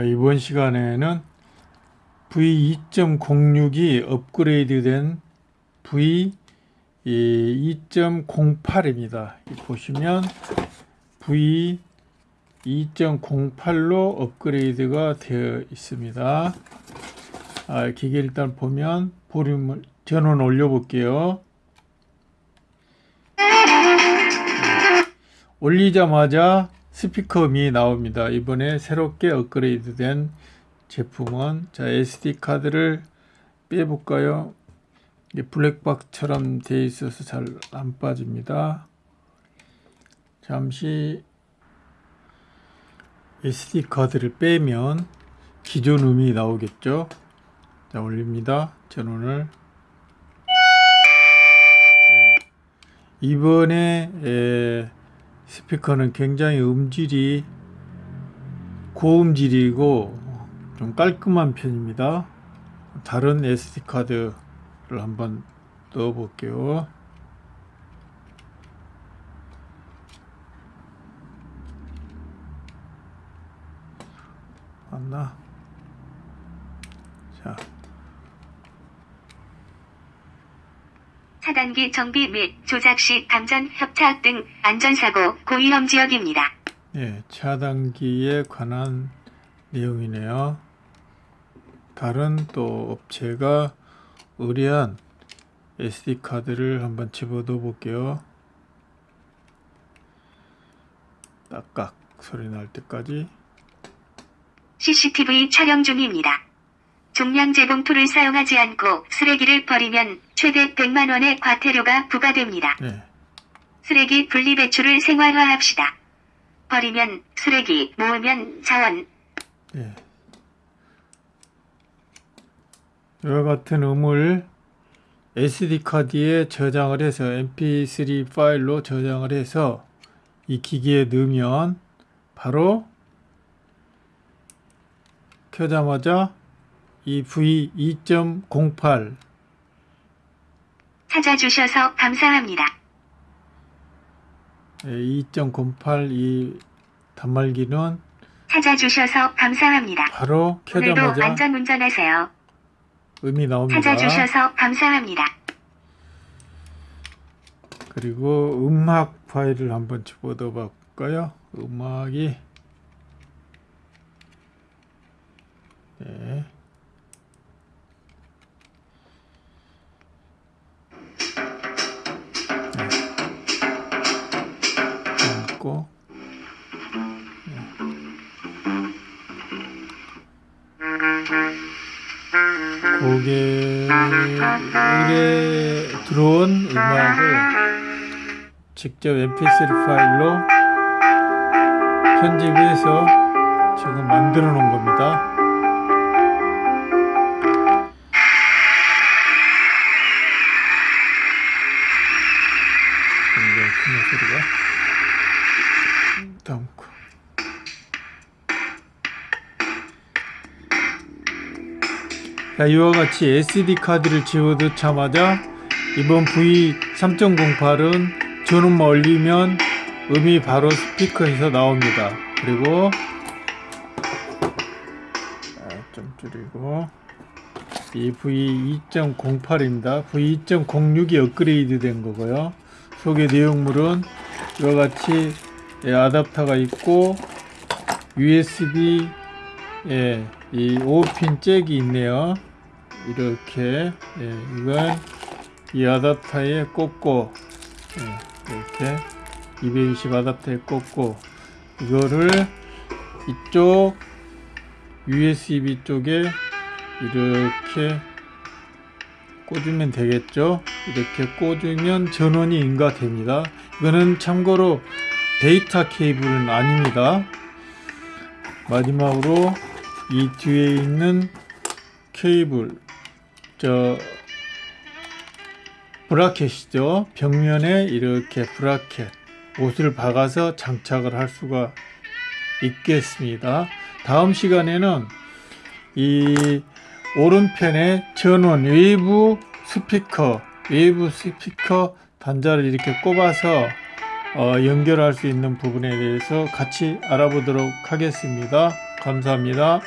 이번 시간에는 V2.06이 업그레이드 된 V2.08입니다. 보시면 V2.08로 업그레이드가 되어 있습니다. 아, 기계 일단 보면 볼륨을 전원 올려 볼게요. 올리자마자 스피커음이 나옵니다. 이번에 새롭게 업그레이드 된 제품은 자 SD 카드를 빼볼까요? 블랙박처럼 되어 있어서 잘 안 빠집니다. 잠시 SD 카드를 빼면 기존 음이 나오겠죠. 자 올립니다. 전원을 네. 이번에 에, 스피커는 굉장히 음질이 고음질이고 좀 깔끔한 편입니다. 다른 SD카드를 한번 넣어 볼게요. 맞나? 자. 차단기 정비 및 조작 시 감전 협착 등 안전사고 고위험 지역입니다. 예, 차단기에 관한 내용이네요. 다른 또 업체가 의뢰한 SD카드를 한번 집어넣어 볼게요. 딱딱 소리 날 때까지 CCTV 촬영 중입니다. 종량 재봉투를 사용하지 않고 쓰레기를 버리면 최대 100만 원의 과태료가 부과됩니다. 네. 쓰레기 분리배출을 생활화합시다. 버리면 쓰레기, 모으면 자원. 네. 이와 같은 음을 SD카드에 저장을 해서 mp3 파일로 저장을 해서 이 기기에 넣으면 바로 켜자마자 이 V2.08 찾아주셔서 감사합니다. 2.08이 단말기는 찾아주셔서 감사합니다. 바로 켜자마자 안전 운전하세요. 음이 나옵니다. 찾아주셔서 감사합니다. 그리고 음악 파일을 한번 집어넣어 볼까요? 음악이 네. 고 고객의 들어온 음악을 직접 mp3 파일로 편집해서 지금 만들어 놓은 겁니다. 굉장히 큰 소리가 거. 자, 이와 같이 SD 카드를 집어넣자마자 이번 V3.08은 전원만 올리면 음이 바로 스피커에서 나옵니다. 그리고 좀 줄이고 이 V2.08입니다. V2.06이 업그레이드 된 거고요. 소개 내용물은 이와 같이 예, 아답터가 있고 USB 예, 이 5핀 잭이 있네요. 이렇게 예, 이걸 이 아답터에 꽂고 예, 이렇게 220 아답터에 꽂고 이거를 이쪽 USB 쪽에 이렇게 꽂으면 되겠죠 이렇게 꽂으면 전원이 인가됩니다 이거는 참고로 데이터 케이블은 아닙니다. 마지막으로 이 뒤에 있는 케이블 저 브라켓이죠. 벽면에 이렇게 브라켓 옷을 박아서 장착을 할 수가 있겠습니다. 다음 시간에는 이 오른편에 전원 외부 스피커 외부 스피커 단자를 이렇게 꼽아서 어, 연결할 수 있는 부분에 대해서 같이 알아보도록 하겠습니다. 감사합니다.